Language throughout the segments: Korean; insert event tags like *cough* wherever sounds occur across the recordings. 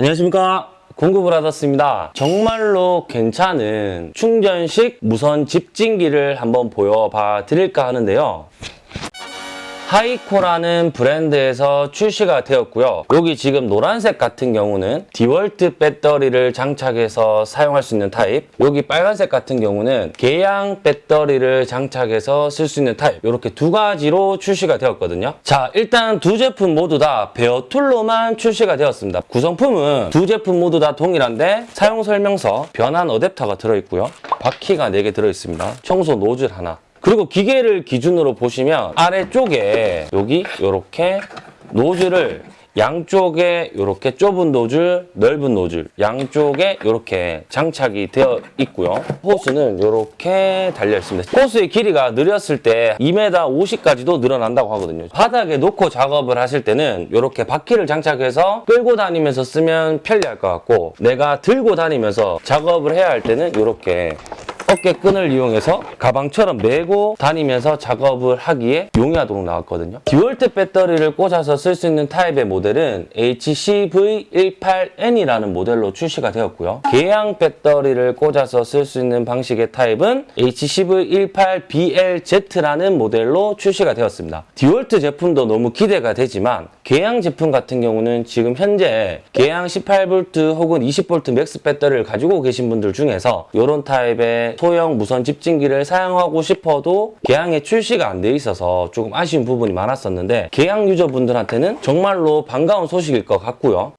안녕하십니까? 받았습니다. 정말로 괜찮은 충전식 무선 집진기를 한번 보여봐 드릴까 하는데요 하이코라는 브랜드에서 출시가 되었고요. 여기 지금 노란색 같은 경우는 디월트 배터리를 장착해서 사용할 수 있는 타입 여기 빨간색 같은 경우는 계양 배터리를 장착해서 쓸 수 있는 타입 이렇게 두 가지로 출시가 되었거든요. 자 일단 두 제품 모두 다 bare tool로만 출시가 되었습니다. 구성품은 두 제품 모두 다 동일한데 사용 설명서 변환 어댑터가 들어있고요. 바퀴가 4개 들어있습니다. 청소 노즐 하나 그리고 기계를 기준으로 보시면 아래쪽에 여기 이렇게 노즐을 양쪽에 이렇게 좁은 노즐, 넓은 노즐 양쪽에 이렇게 장착이 되어 있고요. 호스는 이렇게 달려 있습니다. 호스의 길이가 느렸을 때 2m 50까지도 늘어난다고 하거든요. 바닥에 놓고 작업을 하실 때는 이렇게 바퀴를 장착해서 끌고 다니면서 쓰면 편리할 것 같고 내가 들고 다니면서 작업을 해야 할 때는 이렇게 어깨끈을 이용해서 가방처럼 메고 다니면서 작업을 하기에 용이하도록 나왔거든요. 디월트 배터리를 꽂아서 쓸 수 있는 타입의 모델은 HCV18N이라는 모델로 출시가 되었고요. 계양 배터리를 꽂아서 쓸 수 있는 방식의 타입은 HCV18BLZ라는 모델로 출시가 되었습니다. 디월트 제품도 너무 기대가 되지만 계양 제품 같은 경우는 지금 현재 계양 18V 혹은 20V MAX 배터리를 가지고 계신 분들 중에서 이런 타입의 소형 무선 집진기를 사용하고 싶어도 계양에 출시가 안 돼 있어서 조금 아쉬운 부분이 많았었는데 계양 유저분들한테는 정말로 반가운 소식일 것 같고요.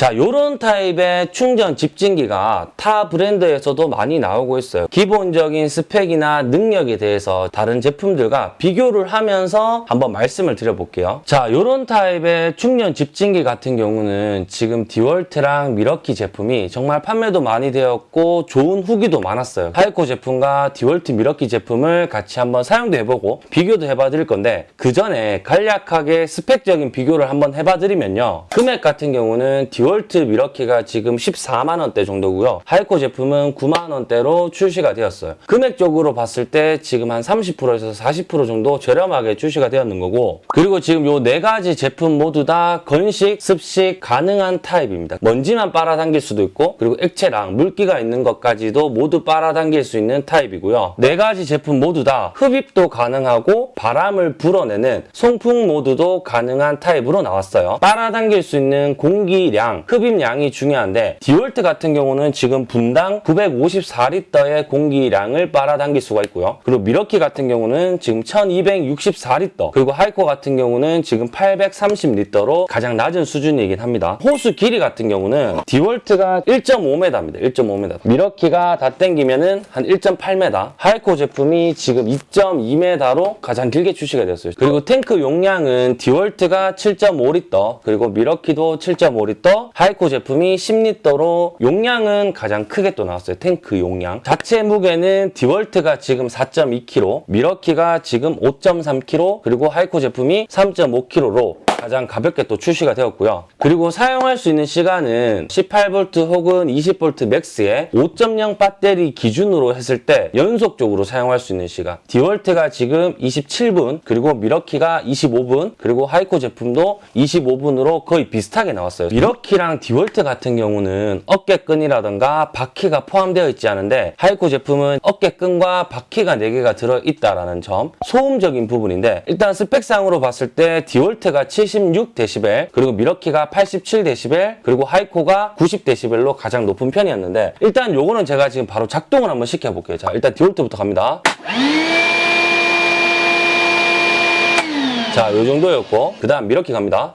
자, 요런 타입의 충전 집진기가 타 브랜드에서도 많이 나오고 있어요. 기본적인 스펙이나 능력에 대해서 다른 제품들과 비교를 하면서 한번 말씀을 드려볼게요. 자, 요런 타입의 충전 집진기 같은 경우는 지금 디월트랑 밀워키 제품이 정말 판매도 많이 되었고 좋은 후기도 많았어요. 하이코 제품과 디월트 밀워키 제품을 같이 한번 사용도 해보고 비교도 해봐 드릴 건데 그 전에 간략하게 스펙적인 비교를 한번 해봐 드리면요. 금액 같은 경우는 디월트 밀워키가 지금 14만 원대 정도고요. 하이코 제품은 9만 원대로 출시가 되었어요. 금액적으로 봤을 때 지금 한 30%에서 40% 정도 저렴하게 출시가 되었는 거고 그리고 지금 요 네 가지 제품 모두 다 건식, 습식 가능한 타입입니다. 먼지만 빨아당길 수도 있고 그리고 액체랑 물기가 있는 것까지도 모두 빨아당길 수 있는 타입이고요. 네 가지 제품 모두 다 흡입도 가능하고 바람을 불어내는 송풍 모드도 가능한 타입으로 나왔어요. 빨아당길 수 있는 공기량 흡입량이 중요한데 디월트 같은 경우는 지금 분당 954리터의 공기량을 빨아당길 수가 있고요. 그리고 밀워키 같은 경우는 지금 1264리터 그리고 하이코 같은 경우는 지금 830리터로 가장 낮은 수준이긴 합니다. 호스 길이 같은 경우는 디월트가 1.5m입니다. 1.5m 밀워키가 다 땡기면은 한 1.8m 하이코 제품이 지금 2.2m로 가장 길게 출시가 되었어요. 그리고 탱크 용량은 디월트가 7.5리터 그리고 밀워키도 7.5리터 하이코 제품이 10리터로 용량은 가장 크게 또 나왔어요. 탱크 용량. 자체 무게는 디월트가 지금 4.2kg, 밀워키가 지금 5.3kg, 그리고 하이코 제품이 3.5kg로 가장 가볍게 또 출시가 되었고요. 그리고 사용할 수 있는 시간은 18V 혹은 20V MAX의 5.0 배터리 기준으로 했을 때 연속적으로 사용할 수 있는 시간. 디월트가 지금 27분, 그리고 밀워키가 25분, 그리고 하이코 제품도 25분으로 거의 비슷하게 나왔어요. 밀워키랑 디월트 같은 경우는 어깨끈이라던가 바퀴가 포함되어 있지 않은데 하이코 제품은 어깨끈과 바퀴가 4개가 들어있다는 점 소음적인 부분인데 일단 스펙상으로 봤을 때 디월트가 76dB 그리고 밀워키가 87dB 그리고 하이코가 90dB로 가장 높은 편이었는데 일단 요거는 제가 지금 바로 작동을 한번 시켜볼게요. 자 일단 디월트부터 갑니다. 자, 요 정도였고 그 다음 밀워키 갑니다.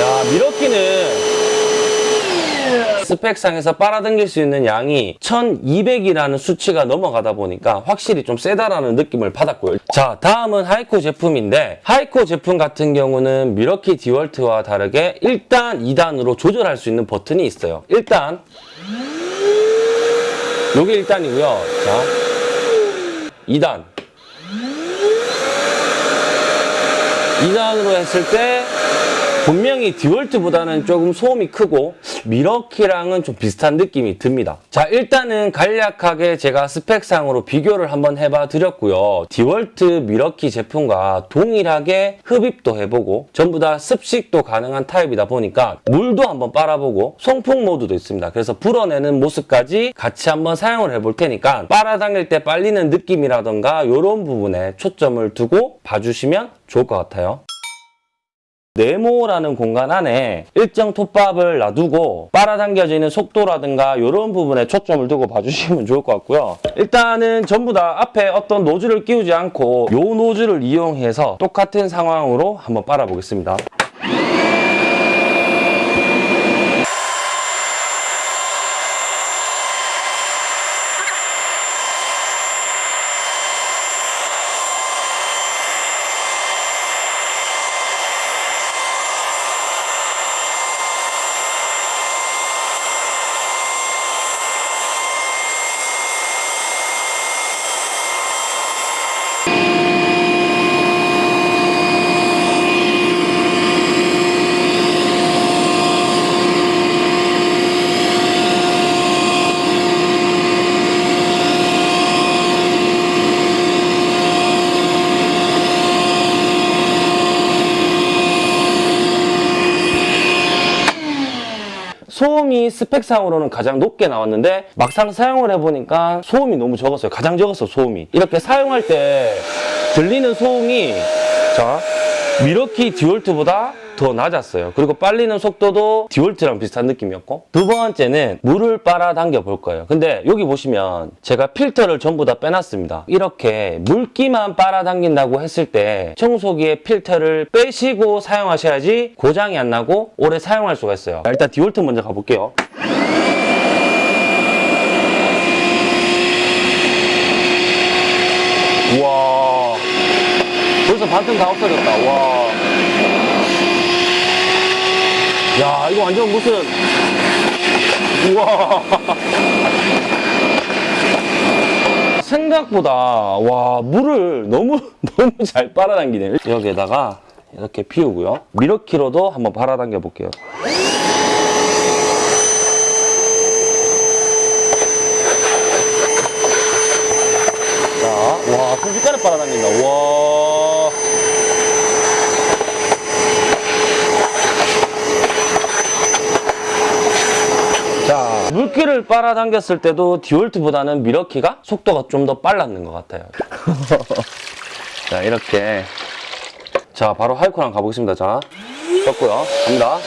야, 밀워키는 스펙상에서 빨아당길 수 있는 양이 1200이라는 수치가 넘어가다 보니까 확실히 좀 세다라는 느낌을 받았고요. 자, 다음은 하이코 제품인데 하이코 제품 같은 경우는 밀워키 디월트와 다르게 1단, 2단으로 조절할 수 있는 버튼이 있어요. 1단 요게 1단이고요. 자, 2단 2단으로 했을 때 분명히 디월트보다는 조금 소음이 크고 미러키랑은 좀 비슷한 느낌이 듭니다. 자 일단은 간략하게 제가 스펙상으로 비교를 한번 해봐 드렸고요. 디월트 미러키 제품과 동일하게 흡입도 해보고 전부 다 습식도 가능한 타입이다 보니까 물도 한번 빨아보고 송풍 모드도 있습니다. 그래서 불어내는 모습까지 같이 한번 사용을 해볼 테니까 빨아당길 때 빨리는 느낌이라던가 이런 부분에 초점을 두고 봐주시면 좋을 것 같아요. 네모라는 공간 안에 일정 톱밥을 놔두고 빨아당겨지는 속도라든가 이런 부분에 초점을 두고 봐주시면 좋을 것 같고요. 일단은 전부 다 앞에 어떤 노즐을 끼우지 않고 이 노즐을 이용해서 똑같은 상황으로 한번 빨아보겠습니다. 소음이 스펙상으로는 가장 높게 나왔는데 막상 사용을 해보니까 소음이 너무 적었어요. 가장 적었어 소음이. 이렇게 사용할 때 들리는 소음이 자 밀워키 디월트보다 더 낮았어요. 그리고 빨리는 속도도 디월트랑 비슷한 느낌이었고 두 번째는 물을 빨아당겨 볼 거예요. 근데 여기 보시면 제가 필터를 전부 다 빼놨습니다. 이렇게 물기만 빨아당긴다고 했을 때 청소기의 필터를 빼시고 사용하셔야지 고장이 안 나고 오래 사용할 수가 있어요. 자, 일단 디월트 먼저 가볼게요. 우와 벌써 반틈 다 없어졌다. 와. 야, 이거 완전 무슨. 우와. *laughs* 생각보다, 와, 물을 너무, *laughs* 너무 잘 빨아당기네. 여기에다가 이렇게 피우고요. 미러키로도 한번 빨아당겨 볼게요. 자, 와, 순식간에 빨아당긴다. 와. 자, 물기를 빨아당겼을 때도 디올트보다는 미러키가 속도가 좀 더 빨랐는 것 같아요. *laughs* 자, 이렇게. 자, 바로 하이코랑 가보겠습니다. 자, 떴고요. 갑니다.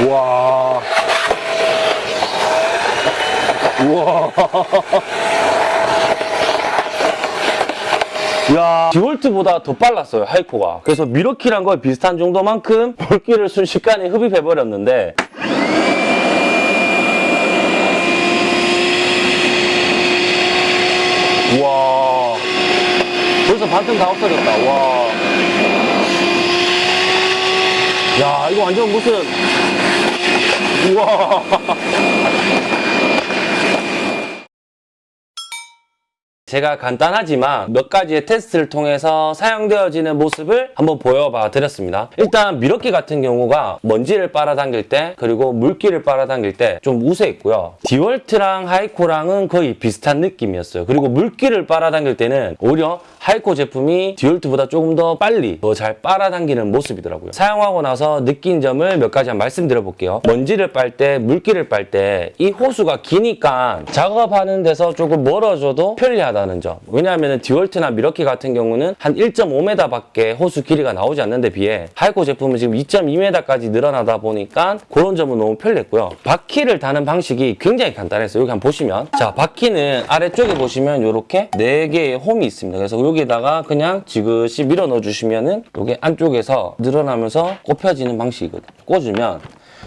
우와. 우와. 야 디월트보다 더 빨랐어요 하이코가. 그래서 미러키랑 거의 비슷한 정도만큼 물기를 순식간에 흡입해버렸는데. 우와. 벌써 반틈 다 없어졌다. 와. 야 이거 완전 무슨. 우와 제가 간단하지만 몇 가지의 테스트를 통해서 사용되어지는 모습을 한번 보여봐 드렸습니다. 일단 밀워키 같은 경우가 먼지를 빨아당길 때 그리고 물기를 빨아당길 때 좀 우세했고요. 디월트랑 하이코랑은 거의 비슷한 느낌이었어요. 그리고 물기를 빨아당길 때는 오히려 하이코 제품이 디월트보다 조금 더 빨리 더 잘 빨아당기는 모습이더라고요. 사용하고 나서 느낀 점을 몇 가지 한번 말씀드려 볼게요. 먼지를 빨 때, 물기를 빨 때 이 호스가 기니까 작업하는 데서 조금 멀어져도 편리하다 는 점. 왜냐하면 디월트나 밀워키 같은 경우는 한 1.5m 밖에 호스 길이가 나오지 않는 데 비해 하이코 제품은 지금 2.2m까지 늘어나다 보니까 그런 점은 너무 편리했고요. 바퀴를 다는 방식이 굉장히 간단했어요. 여기 한번 보시면 자 바퀴는 아래쪽에 보시면 이렇게 4개의 홈이 있습니다. 그래서 여기다가 그냥 지그시 밀어 넣어 주시면은 이게 안쪽에서 늘어나면서 꼽혀지는 방식이거든요. 꽂으면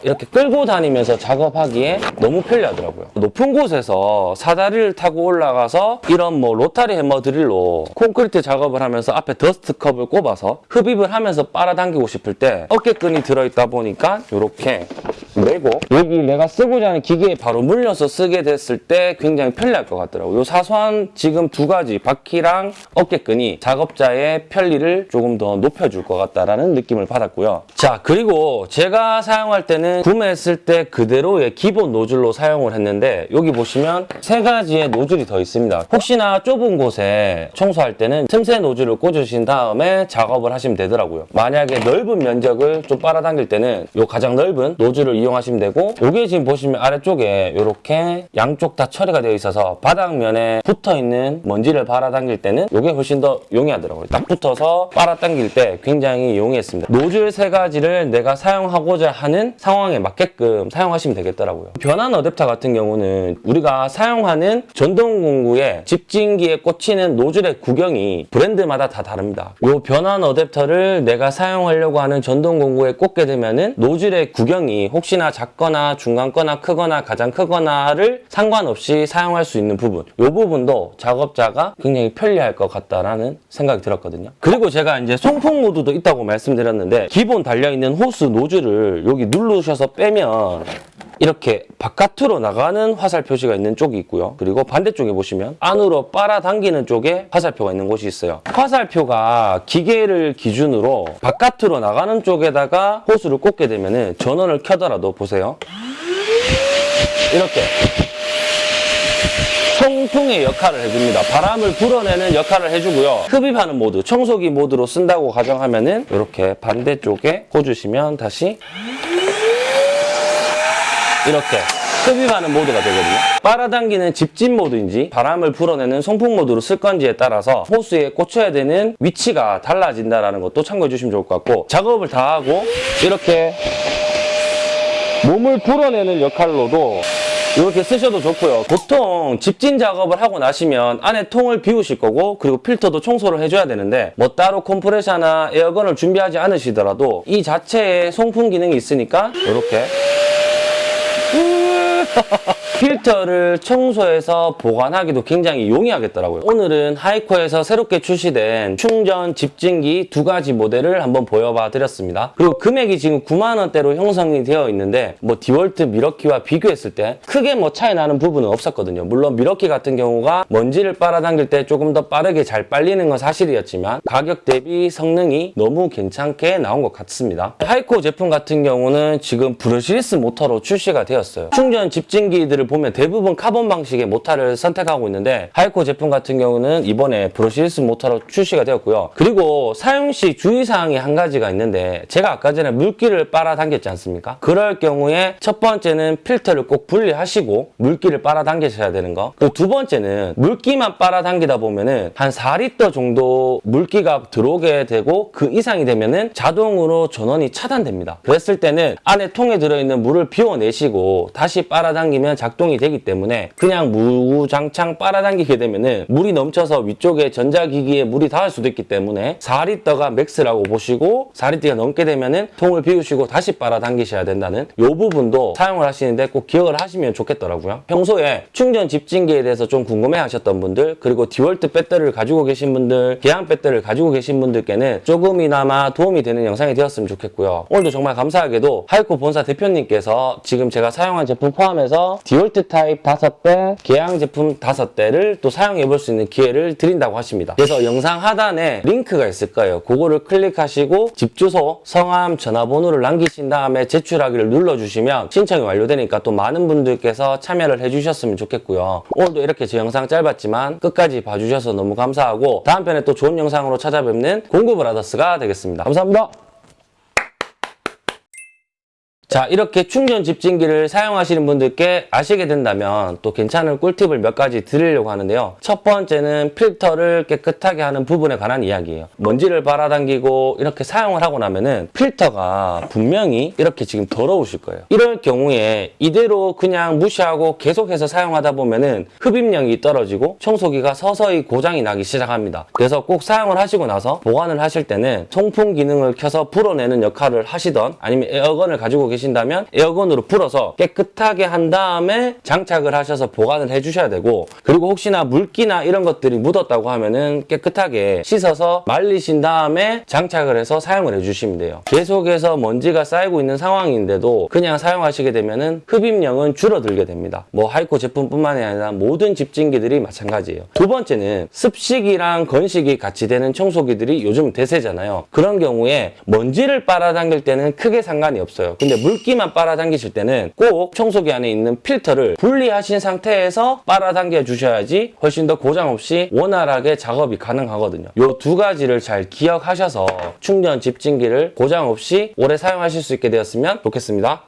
이렇게 끌고 다니면서 작업하기에 너무 편리하더라고요. 높은 곳에서 사다리를 타고 올라가서 이런 뭐 로타리 해머 드릴로 콘크리트 작업을 하면서 앞에 dust cup을 꼽아서 흡입을 하면서 빨아당기고 싶을 때 어깨끈이 들어있다 보니까 이렇게 메고 여기 내가 쓰고자 하는 기계에 바로 물려서 쓰게 됐을 때 굉장히 편리할 것 같더라고요. 요 사소한 지금 두 가지 바퀴랑 어깨끈이 작업자의 편리를 조금 더 높여줄 것 같다라는 느낌을 받았고요. 자 그리고 제가 사용할 때는 구매했을 때 그대로의 기본 노즐로 사용을 했는데 여기 보시면 세 가지의 노즐이 더 있습니다. 혹시나 좁은 곳에 청소할 때는 틈새 노즐을 꽂으신 다음에 작업을 하시면 되더라고요. 만약에 넓은 면적을 좀 빨아당길 때는 요 가장 넓은 노즐을 이용하시면 되고 이게 지금 보시면 아래쪽에 이렇게 양쪽 다 처리가 되어 있어서 바닥면에 붙어있는 먼지를 빨아당길 때는 이게 훨씬 더 용이하더라고요. 딱 붙어서 빨아당길 때 굉장히 용이했습니다. 노즐 세 가지를 내가 사용하고자 하는 상황에 맞게끔 사용하시면 되겠더라고요. 변환 어댑터 같은 경우는 우리가 사용하는 전동 공구에 집진기에 꽂히는 노즐의 구경이 브랜드마다 다 다릅니다. 이 변환 어댑터를 내가 사용하려고 하는 전동 공구에 꽂게 되면 은 노즐의 구경이 혹시 나 작거나 중간 거나 크거나 가장 크거나를 상관없이 사용할 수 있는 부분 이 부분도 작업자가 굉장히 편리할 것 같다라는 생각이 들었거든요. 그리고 제가 이제 송풍 모드도 있다고 말씀드렸는데 기본 달려있는 호스 노즐을 여기 누르셔서 빼면 이렇게 바깥으로 나가는 화살 표시가 있는 쪽이 있고요. 그리고 반대쪽에 보시면 안으로 빨아당기는 쪽에 화살표가 있는 곳이 있어요. 화살표가 기계를 기준으로 바깥으로 나가는 쪽에다가 호스를 꽂게 되면 전원을 켜더라도 보세요. 이렇게 통풍의 역할을 해줍니다. 바람을 불어내는 역할을 해주고요. 흡입하는 모드, 청소기 모드로 쓴다고 가정하면 은 이렇게 반대쪽에 꽂으시면 다시 이렇게 흡입하는 모드가 되거든요. 빨아당기는 집진 모드인지 바람을 불어내는 송풍 모드로 쓸 건지에 따라서 호스에 꽂혀야 되는 위치가 달라진다는 것도 참고해 주시면 좋을 것 같고 작업을 다 하고 이렇게 몸을 불어내는 역할로도 이렇게 쓰셔도 좋고요. 보통 집진 작업을 하고 나시면 안에 통을 비우실 거고 그리고 필터도 청소를 해줘야 되는데 뭐 따로 컴프레셔나 에어건을 준비하지 않으시더라도 이 자체에 송풍 기능이 있으니까 이렇게 Ha ha ha! 필터를 청소해서 보관하기도 굉장히 용이하겠더라고요. 오늘은 하이코에서 새롭게 출시된 충전 집진기 두 가지 모델을 한번 보여봐 드렸습니다. 그리고 금액이 지금 9만 원대로 형성이 되어 있는데 뭐 디월트 밀워키와 비교했을 때 크게 뭐 차이 나는 부분은 없었거든요. 물론 밀워키 같은 경우가 먼지를 빨아당길 때 조금 더 빠르게 잘 빨리는 건 사실이었지만 가격 대비 성능이 너무 괜찮게 나온 것 같습니다. 하이코 제품 같은 경우는 지금 brushless 모터로 출시가 되었어요. 충전 집진기들을 보면 대부분 카본 방식의 모터를 선택하고 있는데 하이코 제품 같은 경우는 이번에 brushless 모터로 출시가 되었고요. 그리고 사용 시 주의사항이 한 가지가 있는데 제가 아까 전에 물기를 빨아당겼지 않습니까? 그럴 경우에 첫 번째는 필터를 꼭 분리하시고 물기를 빨아당기셔야 되는 거. 그리고 두 번째는 물기만 빨아당기다 보면은 한 4리터 정도 물기가 들어오게 되고 그 이상이 되면은 자동으로 전원이 차단됩니다. 그랬을 때는 안에 통에 들어있는 물을 비워내시고 다시 빨아당기면 작동이 되기 때문에 그냥 무장창 빨아당기게 되면은 물이 넘쳐서 위쪽에 전자기기에 물이 닿을 수도 있기 때문에 4리터가 max라고 보시고 4리터가 넘게 되면은 통을 비우시고 다시 빨아당기셔야 된다는 이 부분도 사용을 하시는데 꼭 기억을 하시면 좋겠더라고요. 평소에 충전 집진기에 대해서 좀 궁금해 하셨던 분들 그리고 디월트 배터리를 가지고 계신 분들 계양 배터리를 가지고 계신 분들께는 조금이나마 도움이 되는 영상이 되었으면 좋겠고요. 오늘도 정말 감사하게도 하이코 본사 대표님께서 지금 제가 사용한 제품 포함해서 디월트 타입 5대, 계양 제품 5대를 또 사용해 볼 수 있는 기회를 드린다고 하십니다. 그래서 영상 하단에 링크가 있을 거예요. 그거를 클릭하시고 집 주소, 성함, 전화번호를 남기신 다음에 제출하기를 눌러주시면 신청이 완료되니까 또 많은 분들께서 참여를 해주셨으면 좋겠고요. 오늘도 이렇게 제 영상 짧았지만 끝까지 봐주셔서 너무 감사하고 다음 편에 또 좋은 영상으로 찾아뵙는 공구 브라더스가 되겠습니다. 감사합니다. 자 이렇게 충전 집진기를 사용하시는 분들께 아시게 된다면 또 괜찮은 꿀팁을 몇 가지 드리려고 하는데요. 첫 번째는 필터를 깨끗하게 하는 부분에 관한 이야기예요. 먼지를 빨아당기고 이렇게 사용을 하고 나면은 필터가 분명히 이렇게 지금 더러우실 거예요. 이럴 경우에 이대로 그냥 무시하고 계속해서 사용하다 보면은 흡입력이 떨어지고 청소기가 서서히 고장이 나기 시작합니다. 그래서 꼭 사용을 하시고 나서 보관을 하실 때는 송풍 기능을 켜서 불어내는 역할을 하시던 아니면 에어건을 가지고 계신 계신다면 에어건으로 불어서 깨끗하게 한 다음에 장착을 하셔서 보관을 해주셔야 되고 그리고 혹시나 물기나 이런 것들이 묻었다고 하면은 깨끗하게 씻어서 말리신 다음에 장착을 해서 사용을 해주시면 돼요. 계속해서 먼지가 쌓이고 있는 상황인데도 그냥 사용하시게 되면은 흡입력은 줄어들게 됩니다. 뭐 하이코 제품뿐만이 아니라 모든 집진기들이 마찬가지예요. 두 번째는 습식이랑 건식이 같이 되는 청소기들이 요즘 대세잖아요. 그런 경우에 먼지를 빨아당길 때는 크게 상관이 없어요. 근데 물 기만 빨아당기실 때는 꼭 청소기 안에 있는 필터를 분리하신 상태에서 빨아당겨 주셔야지 훨씬 더 고장 없이 원활하게 작업이 가능하거든요. 이두 가지를 잘 기억하셔서 충전 집진기를 고장 없이 오래 사용하실 수 있게 되었으면 좋겠습니다.